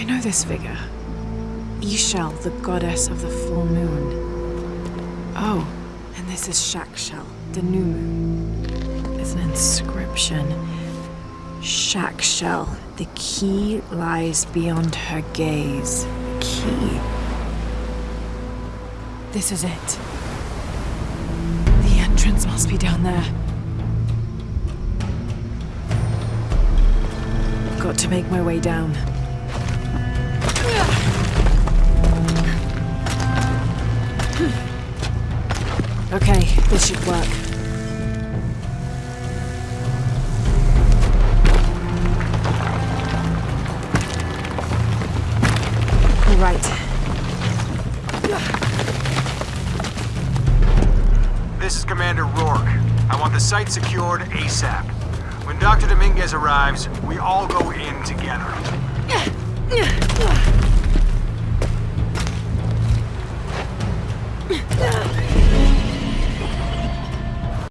I know this figure. Ix Chel, the goddess of the full moon. Oh, and this is Chak Chel, the new moon. There's an inscription. Chak Chel, the key lies beyond her gaze. Key. This is it. The entrance must be down there. Got to make my way down. Okay, this should work. All right. This is Commander Rourke. I want the site secured ASAP. When Dr. Dominguez arrives, we all go in together.